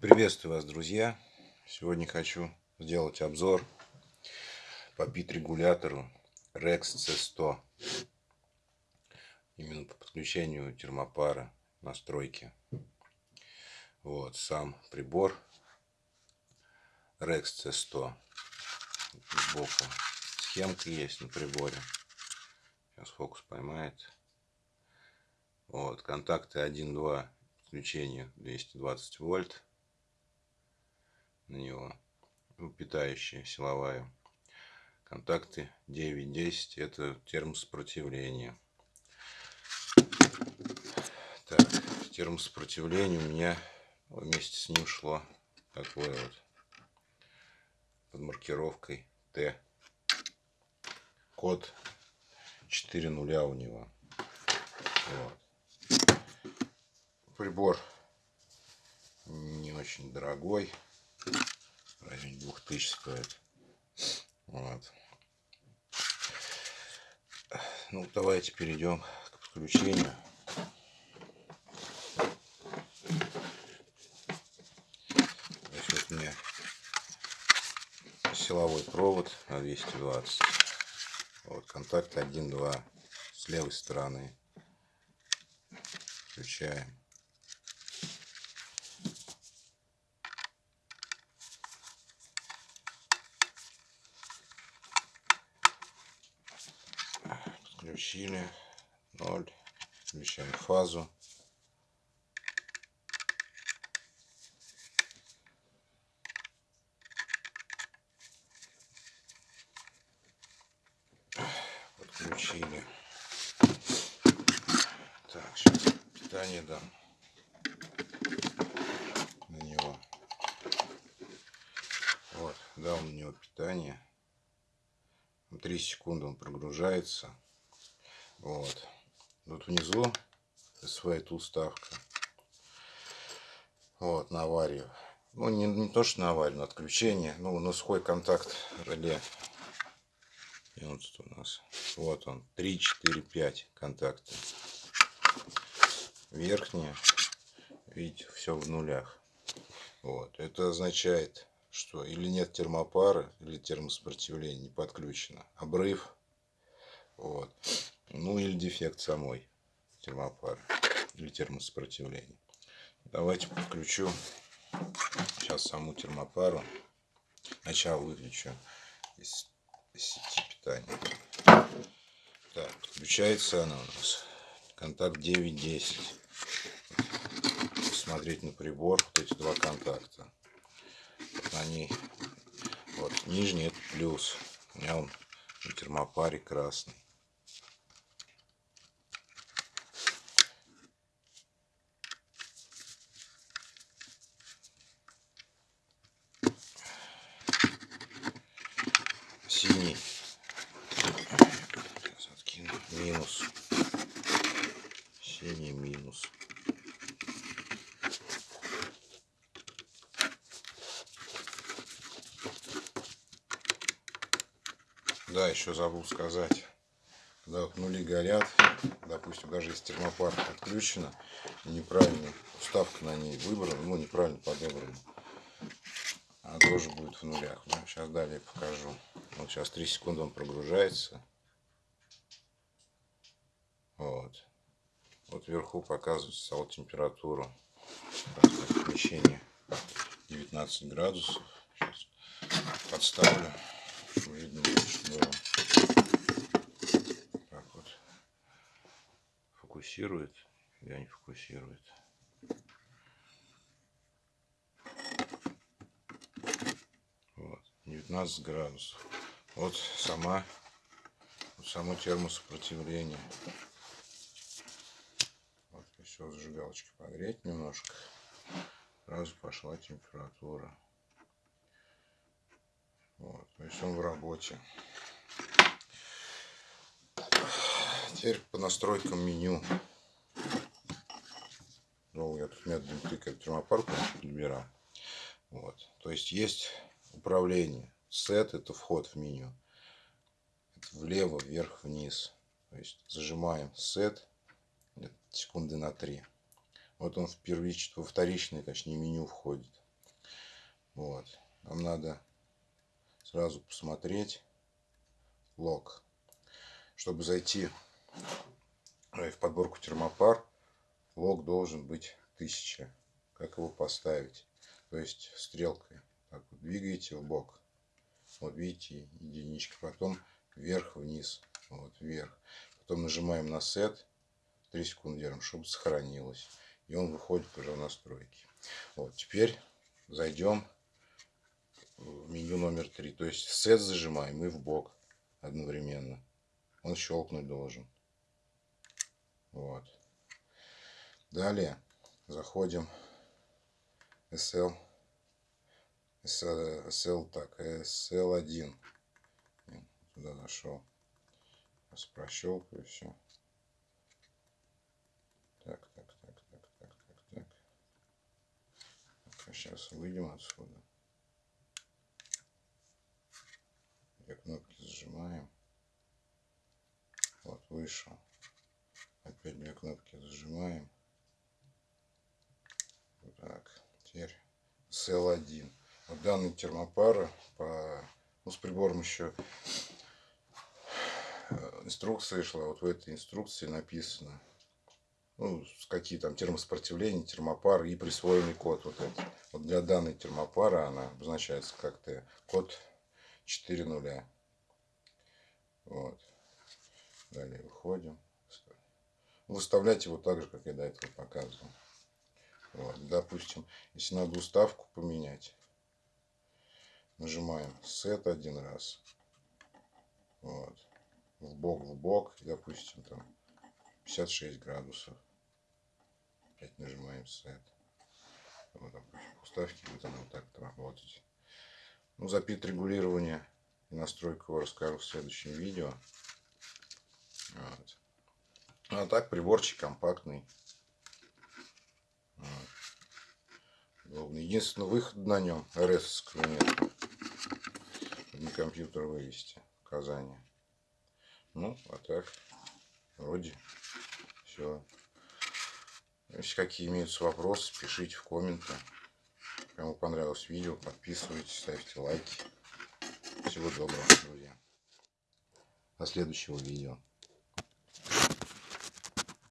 Приветствую вас, друзья! Сегодня хочу сделать обзор по пит-регулятору Rex C100. Именно по подключению термопара настройки. Вот сам прибор Rex C100. Сбоку схемка есть на приборе. Сейчас фокус поймает. Вот, контакты 1-2 подключение 220 вольт на него. Ну, питающая силовая. Контакты 9-10 это термосопротивление. Так, термосопротивление у меня вместе с ним шло такое вот под маркировкой Т. Код 4 нуля у него. Вот. Прибор не очень дорогой в районе 2000 стоит. Вот. Ну, давайте перейдем к подключению. Здесь вот меня силовой провод на 220. Вот контакт 1-2 с левой стороны. Включаем. Включили. 0. Включаем фазу. Подключили. Так, сейчас питание дам на него. Вот, дал на него питание. 3 секунды он прогружается. Вот. Тут внизу своя уставка. Вот, на аварию. Ну, не, не то, что на аварию, на отключение. Ну, на сухой контакт реле. И он тут у нас. Вот он. 3, 4, 5 контакты. Верхние. Видите, все в нулях. Вот. Это означает, что или нет термопары, или термосопротивление не подключено. Обрыв. Дефект самой термопары или термосопротивления. Давайте подключу сейчас саму термопару. Сначала выключу из, сети питания. Так, подключается она у нас. Контакт 9-10. Смотреть на прибор, вот эти два контакта. Ней, вот нижний это плюс. У меня он на термопаре красный. Синий. Сейчас откину. Минус. Синий минус. Да, еще забыл сказать. Когда вот нули горят, допустим, даже если термопар отключена, неправильно уставка на ней выбрана, ну неправильно подобрана, она тоже будет в нулях. Ну, сейчас далее покажу. Вот сейчас 3 секунды он прогружается. Вот. Вот вверху показывается стала температура помещения 19 градусов. Сейчас подставлю, чтобы видно было. Так вот. Фокусирует. Я не фокусирует. 15 градусов. Вот сама, вот само термосопротивление. Вот все зажигалочки погреть немножко. Сразу пошла температура. Вот, то есть он в работе. Теперь по настройкам меню. Ну, я тут методом тыкаю термопарку подбираю. Вот, то есть есть управление Set это вход в меню. Влево, вверх, вниз. То есть зажимаем Set секунды на 3. Вот он в первичное, во вторичное, точнее, меню входит. Вот. Нам надо сразу посмотреть лог. Чтобы зайти в подборку термопар, лог должен быть 1000. Как его поставить? То есть стрелкой. Так вот, двигаете в бок. Вот видите, единичка. Потом вверх-вниз. Вот, вверх. Потом нажимаем на сет. 3 секунды держим, чтобы сохранилось. И он выходит уже в настройки. Вот, теперь зайдем в меню номер 3. То есть сет зажимаем и в бок одновременно. Он щелкнуть должен. Вот. Далее заходим SL. SL, так, SL1. Туда зашел. Сейчас прощелкаю все. Так, так, так, так, так, так, так. сейчас выйдем отсюда. Две кнопки зажимаем. Вот, вышел. Опять две кнопки зажимаем. Так, теперь CL1. Данный термопара по, ну, с прибором еще э, инструкция шла. Вот в этой инструкции написано, ну, какие там термосопротивления, термопар и присвоенный код. Вот, это. вот для данной термопара она обозначается как-то код 4 нуля. Вот. Далее выходим. Выставлять его так же, как я до этого показывал. Вот. Допустим, если надо уставку поменять, нажимаем Set один раз. Вот. В бок, в бок. И, допустим, там 56 градусов. Опять нажимаем Set. Вот, допустим, уставки будет она вот так работать. Ну, запит регулирования и настройку его расскажу в следующем видео. Вот. Ну, а так приборчик компактный. Вот. Единственный выход на нем РС нет. Компьютер вывести указания. Ну, а так, вроде все. Если какие имеются вопросы, пишите в комменты. Кому понравилось видео, подписывайтесь, ставьте лайки. Всего доброго, друзья. До следующего видео.